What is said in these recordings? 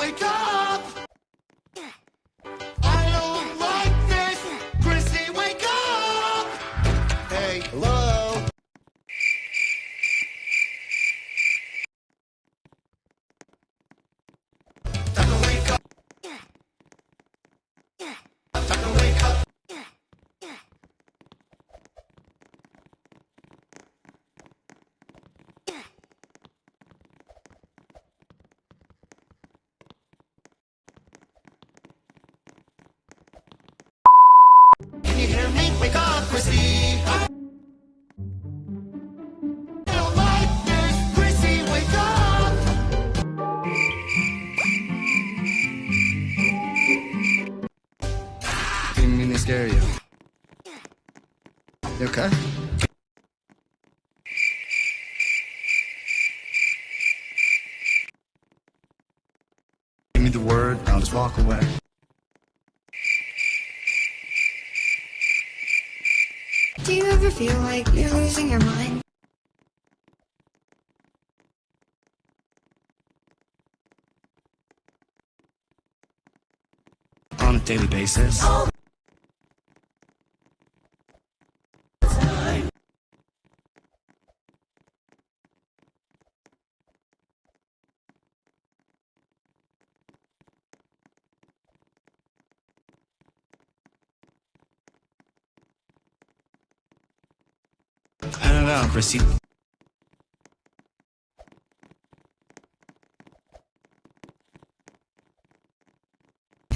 wake up! Didn't mean to scare you. You okay? Give me the word, I'll just walk away. Do you ever feel like you're losing your mind? On a daily basis. I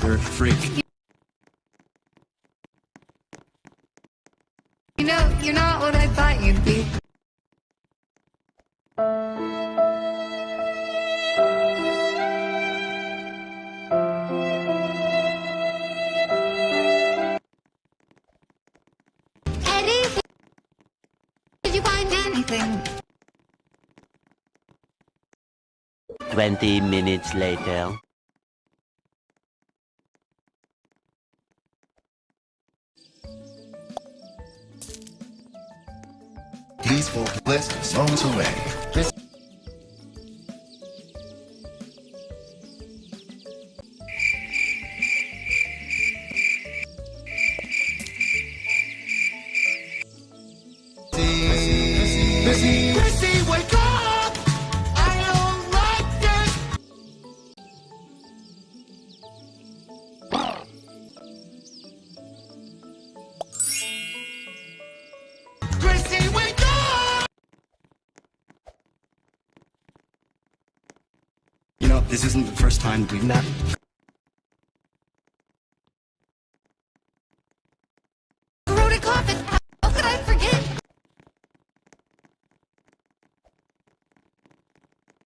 You're a freak. You know, you're not what I thought you'd be. Anything? 20 minutes later. Peaceful bliss songs away. This isn't the first time we've met.